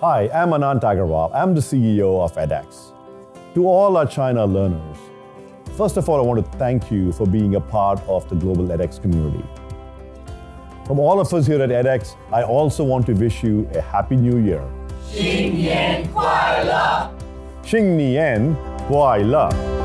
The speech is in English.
Hi, I'm Anant Agarwal. I'm the CEO of edX. To all our China learners, first of all, I want to thank you for being a part of the global edX community. From all of us here at edX, I also want to wish you a happy new year. 新年快乐！新年快乐！